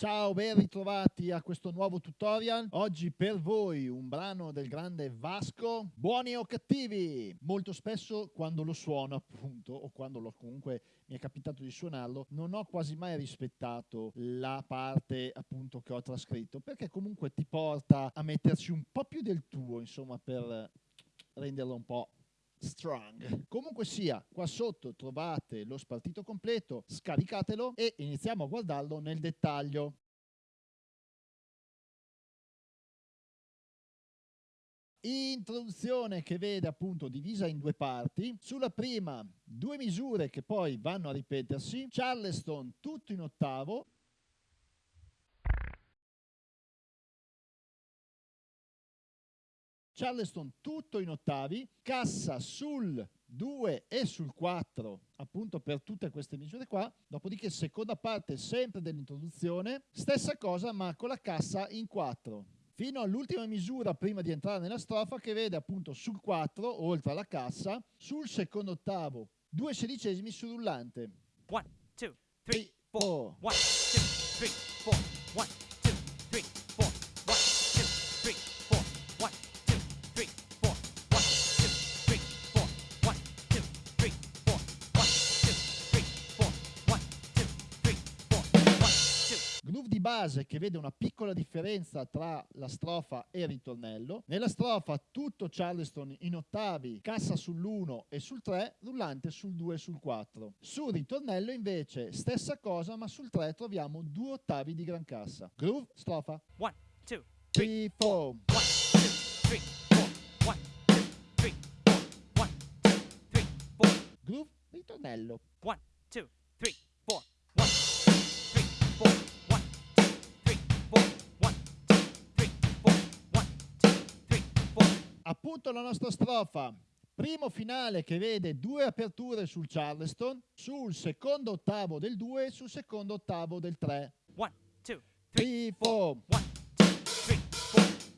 Ciao, ben ritrovati a questo nuovo tutorial. Oggi per voi un brano del grande Vasco, buoni o cattivi. Molto spesso quando lo suono appunto, o quando lo, comunque mi è capitato di suonarlo, non ho quasi mai rispettato la parte appunto che ho trascritto, perché comunque ti porta a metterci un po' più del tuo, insomma, per renderlo un po' strong. Comunque sia, qua sotto trovate lo spartito completo, scaricatelo e iniziamo a guardarlo nel dettaglio. Introduzione che vede appunto divisa in due parti. Sulla prima due misure che poi vanno a ripetersi. Charleston tutto in ottavo Charleston tutto in ottavi, cassa sul 2 e sul 4 appunto per tutte queste misure qua. Dopodiché seconda parte sempre dell'introduzione. Stessa cosa ma con la cassa in 4 fino all'ultima misura prima di entrare nella strofa che vede appunto sul 4 oltre alla cassa sul secondo ottavo due sedicesimi sul rullante 1 2 3 4 1 2 3 4 base che vede una piccola differenza tra la strofa e il ritornello. Nella strofa tutto Charleston in ottavi, cassa sull'1 e sul 3, rullante sul 2 e sul 4. Sul ritornello invece stessa cosa ma sul 3 troviamo due ottavi di gran cassa. Groove, strofa. 1, 2, 3, 4. 1, 2, 3, 4. 1, 2, 3, 4. 1, 2, 3, 4. Groove, ritornello. 1, 2, appunto la nostra strofa. Primo finale che vede due aperture sul Charleston, sul secondo ottavo del 2 e sul secondo ottavo del 3. 1, 2, 3, 4.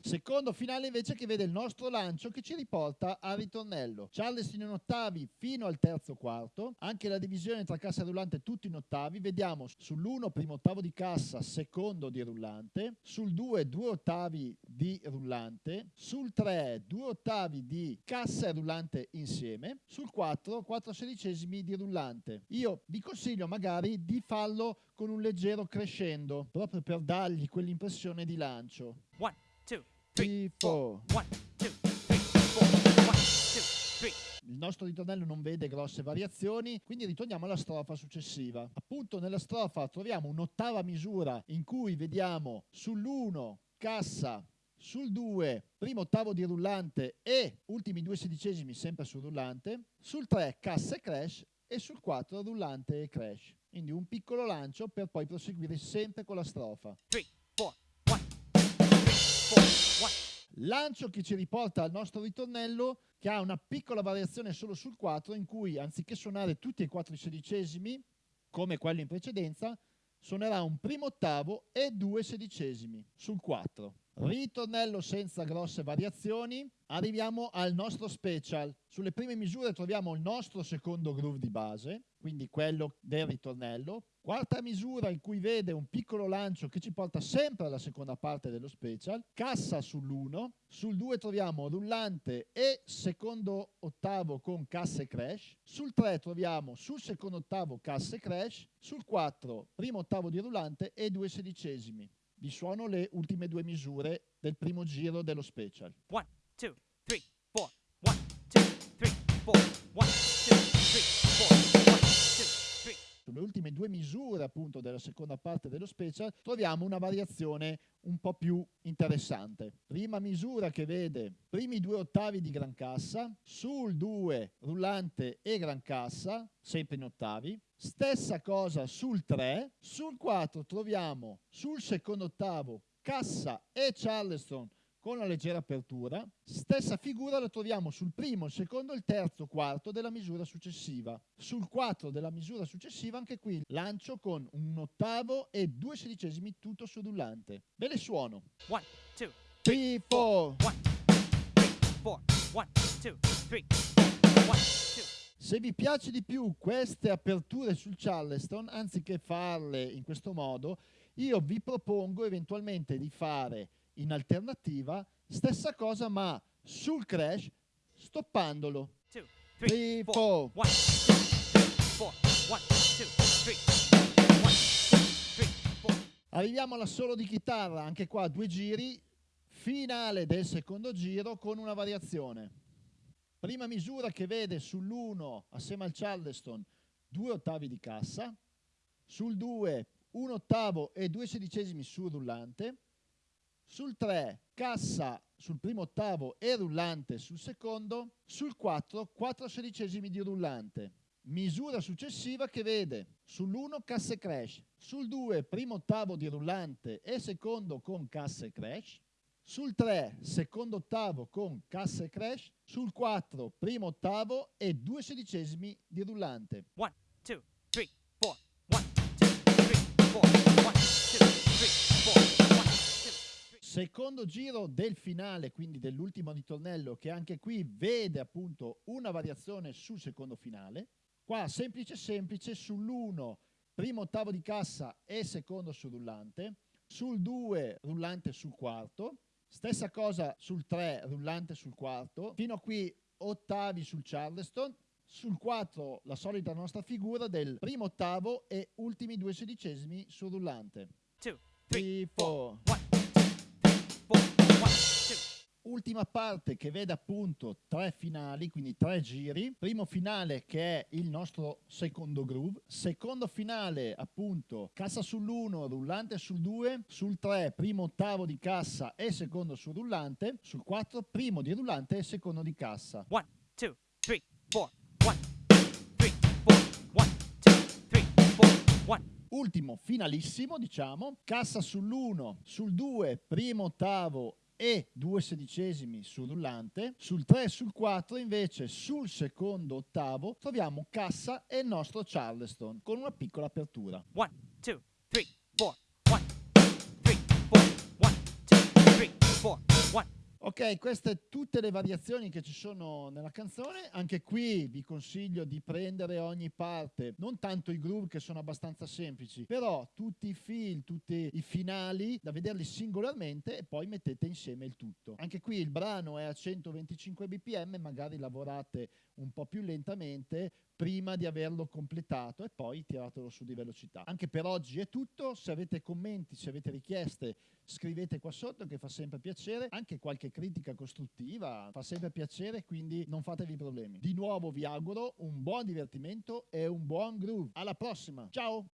Secondo finale invece che vede il nostro lancio che ci riporta al ritornello. Charleston in ottavi fino al terzo quarto, anche la divisione tra cassa e rullante tutto in ottavi, vediamo sull'1 primo ottavo di cassa, secondo di rullante, sul 2 due ottavi di rullante, sul 3 due ottavi di cassa e rullante insieme, sul 4 4 sedicesimi di rullante. Io vi consiglio magari di farlo con un leggero crescendo, proprio per dargli quell'impressione di lancio. One three, four. One, two, three, four. One, two, three. Il nostro ritornello non vede grosse variazioni, quindi ritorniamo alla strofa successiva. Appunto nella strofa troviamo un'ottava misura in cui vediamo sull'1 cassa, sul 2 primo ottavo di rullante e ultimi due sedicesimi sempre sul rullante, sul 3 cassa e crash e sul 4 rullante e crash. Quindi un piccolo lancio per poi proseguire sempre con la strofa. Three, four, one, three, four. Lancio che ci riporta al nostro ritornello che ha una piccola variazione solo sul 4 in cui anziché suonare tutti e quattro i sedicesimi come quello in precedenza suonerà un primo ottavo e due sedicesimi sul 4. Ritornello senza grosse variazioni, arriviamo al nostro special. Sulle prime misure troviamo il nostro secondo groove di base, quindi quello del ritornello. Quarta misura in cui vede un piccolo lancio che ci porta sempre alla seconda parte dello special. Cassa sull'1, sul 2 troviamo rullante e secondo ottavo con cassa e crash. Sul 3 troviamo sul secondo ottavo cassa e crash. Sul 4 primo ottavo di rullante e due sedicesimi vi suono le ultime due misure del primo giro dello special. 1, 3. Sulle ultime due misure appunto della seconda parte dello special troviamo una variazione un po' più interessante. Prima misura che vede primi due ottavi di gran cassa, sul 2 rullante e gran cassa, sempre in ottavi, Stessa cosa sul 3, sul 4 troviamo sul secondo ottavo Cassa e Charleston con una leggera apertura. Stessa figura la troviamo sul primo, il secondo il terzo quarto della misura successiva. Sul 4 della misura successiva anche qui lancio con un ottavo e due sedicesimi tutto sul rullante. Ve le suono. 1, 2, 3, 4. 1, 2, 3, 4. 1, 2, 3, 4. 1, 2, se vi piace di più queste aperture sul Charleston, anziché farle in questo modo, io vi propongo eventualmente di fare in alternativa stessa cosa ma sul crash stoppandolo. 2, 3, 3, 4, 4. 1, 2, 4, 1, 2, 3, 1, 2, 3, 4. Arriviamo all'assolo di chitarra, anche qua due giri, finale del secondo giro con una variazione. Prima misura che vede sull'1 assieme al Charleston due ottavi di cassa, sul 2 un ottavo e due sedicesimi sul rullante, sul 3 cassa sul primo ottavo e rullante sul secondo, sul 4 4 sedicesimi di rullante. Misura successiva che vede sull'1 cassa e crash, sul 2 primo ottavo di rullante e secondo con cassa e crash, sul 3 secondo ottavo con cassa e crash, sul 4 primo ottavo e due sedicesimi di rullante. 1, 2, Secondo giro del finale, quindi dell'ultimo ritornello, che anche qui vede appunto una variazione sul secondo finale. Qua semplice semplice, sull'1 primo ottavo di cassa e secondo sul rullante, sul 2 rullante sul quarto, stessa cosa sul 3 rullante sul quarto, fino a qui ottavi sul Charleston, sul 4 la solita nostra figura del primo ottavo e ultimi due sedicesimi sul rullante. 2, 3, 3, 4. 1, 2, 3, 4, 1, 2. ultima parte che vede appunto tre finali, quindi tre giri. Primo finale che è il nostro secondo groove. Secondo finale appunto cassa sull'1, rullante sul 2, sul 3 primo ottavo di cassa e secondo sul rullante, sul 4 primo di rullante e secondo di cassa. 1, 2, 3, 4, 1, 2, 3, 4, 1, 2, 3, 4, 1. Ultimo finalissimo diciamo, cassa sull'1, sul 2 primo ottavo e due sedicesimi sul rullante, sul 3 e sul 4 invece sul secondo ottavo troviamo cassa e il nostro Charleston con una piccola apertura. 1, 2, 3, 4, 1, 2, 3, 4, 1, 2, 3, 4, 1. Ok, queste tutte le variazioni che ci sono nella canzone. Anche qui vi consiglio di prendere ogni parte, non tanto i groove che sono abbastanza semplici, però tutti i fil, tutti i finali da vederli singolarmente e poi mettete insieme il tutto. Anche qui il brano è a 125 bpm, magari lavorate un po' più lentamente prima di averlo completato e poi tiratelo su di velocità. Anche per oggi è tutto, se avete commenti, se avete richieste scrivete qua sotto che fa sempre piacere, anche qualche critica costruttiva fa sempre piacere, quindi non fatevi problemi. Di nuovo vi auguro un buon divertimento e un buon groove. Alla prossima, ciao!